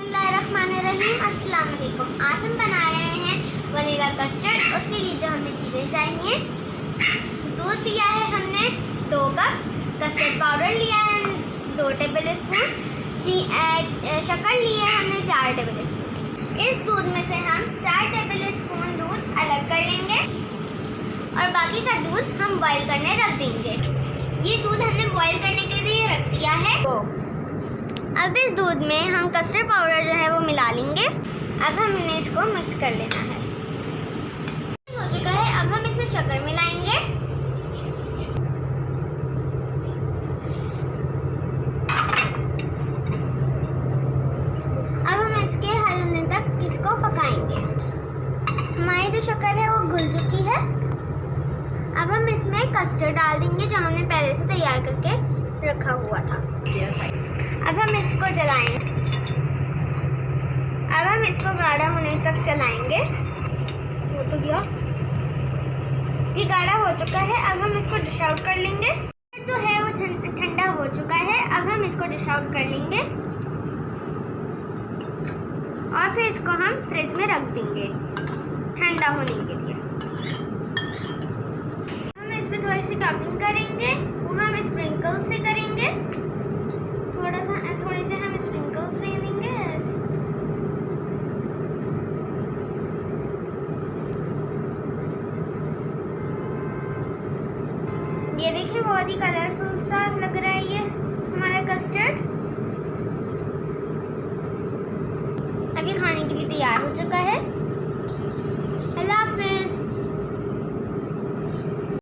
اللہ الرحمن الرحیم السلام علیکم آج ہم بنا رہے ہیں ونیلا کسٹرڈ اس کے لیے جو ہمیں چیزیں چاہیے دودھ لیا ہے ہم نے دو کپ کسٹرڈ پاؤڈر لیا ہے دو ٹیبل اسپون جی شکر لی ہے ہم نے چار ٹیبل اسپون اس دودھ میں سے ہم چار ٹیبل اسپون دودھ الگ کر لیں گے اور باقی کا دودھ ہم بوائل کرنے رکھ دیں گے یہ دودھ ہم نے بوائل کرنے کے لیے رکھ دیا ہے اب اس دودھ میں ہم کسٹرڈ پاؤڈر جو ہے وہ ملا لیں گے۔ اب ہم نے اس کو مکس کر لینا ہے۔ ہو چکا ہے۔ اب ہم اس میں شکر ملائیں گے۔ اب ہم اس کے حل ہونے تک اس کو پکائیں گے۔ ہماری جو شکر ہے وہ گھل چکی ہے۔ اب ہم اس میں کسٹرڈ ڈال دیں گے جو ہم نے پہلے سے تیار کر کے رکھا ہوا تھا۔ کو جلائیں اب ہم اس کو گاڑھا ہونے تک چلائیں گے۔ وہ تو گیا۔ یہ گاڑھا ہو چکا ہے۔ اب ہم اس کو ڈش آؤٹ کر لیں گے۔ جو ہے، وہ ٹھنڈا ہو چکا ہے۔ اب ہم اس کو ڈش آؤٹ کر لیں گے۔ اور پھر اس کو ہم فریج میں رکھ دیں گے، ٹھنڈا ہونے کے لیے۔ ہم اس میں تھوڑی سی ٹاپنگ کریں گے۔ وہ ہم اسپرنکل سے کریں گے تھوڑا سا تھوڑے سے ہم اسپرنکل دے دیں گے ایسے یہ دیکھیں، بہت ہی کلرفل سا لگ رہا ہے یہ ہمارا کسٹرڈ اب یہ کھانے کے لیے تیار ہو چکا ہے۔